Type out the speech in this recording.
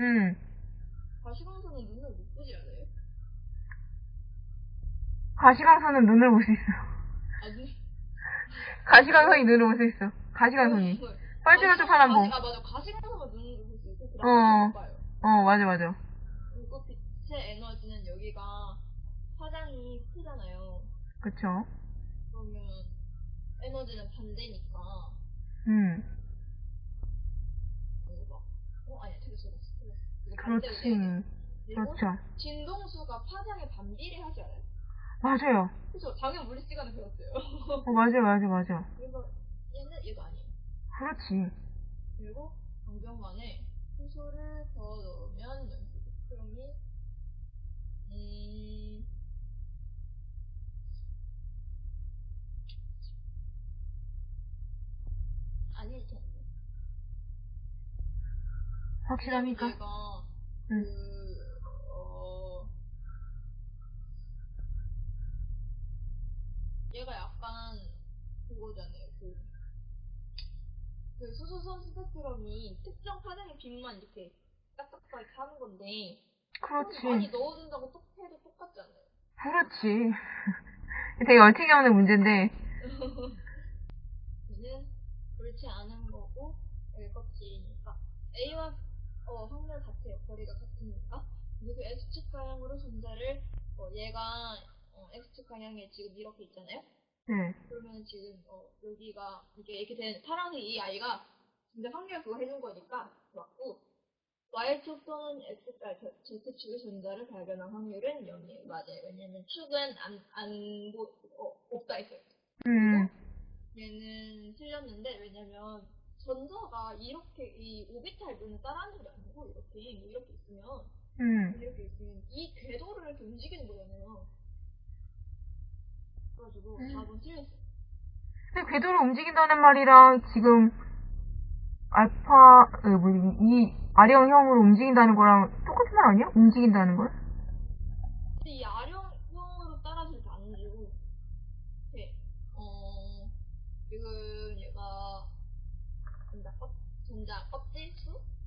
응. 가시광선은 눈을 못 보지 않아요? 가시광선은 눈을 볼 수 있어. 아, 눈. 가시광선이 눈을 볼 수 있어. 가시광선이. 빨주노초 파란 봉. 아, 맞아. 가시광선만 눈으로 볼수 있고, 그 어. 어, 맞아, 맞아. 그리고 빛의 에너지는 여기가 화장이 크잖아요. 그쵸. 그러면 에너지는 반대니까. 응. 어, 틀렸어. 틀렸어. 이거 그렇지. 그렇죠. 진동수가 파장에 반비례하지 않아요? 맞아요. 그죠? 당연 물리 시간에 배웠어요. 어, 맞아, 맞아, 맞아. 그래서 얘는 얘도 아니에요. 그렇지. 그리고 강변만에 효소를 더 넣으면 연수 스크럼이 음 아닐 텐데. 확실합니까? 얘가 응. 그 어, 얘가 약간 그거잖아요. 그, 그 수소선 스펙트럼이 특정 파장의 빛만 이렇게 딱딱하게 하는 건데 그렇지. 많이 넣어준다고 똑 해도 똑같잖아요. 그렇지. 되게 얼티게 하는 문제인데, 얘는 그렇지 않은 거고 여기 껍질이니까 A와 어, 확률 같아요. 거리가 같으니까 그리고 X축 방향으로 전자를 어, 얘가 어, X축 방향에 지금 이렇게 있잖아요. 네. 그러면 지금 어, 여기가 이게 이렇게 된 파란색 이 아이가 진짜 확률 그거 해준 거니까 맞고 Y축 또는 X, 아, Z축의 전자를 발견한 확률은 0이에요. 맞아요. 왜냐면 축은 안, 안, 보, 어, 없다 했어요. 음, 얘는 틀렸는데 왜냐면 전자가 이렇게 이 오비탈 따라하는 게 아니고 이렇게 이렇게 있으면 음. 이렇게 있으면 이 궤도를 이렇게 움직이는 거잖아요. 그래가지고 음. 4번 틀렸어요. 근데 궤도를 움직인다는 말이랑 지금 알파, 어, 뭐지, 이 아령형으로 움직인다는 거랑 똑같은 말 아니야? 움직인다는 걸? 근데 이 아령형으로 따라줄 때안 주고 이렇게 어 지금 얘가 전자 껍 전자 껍질 수? 네, 전자 껍질인데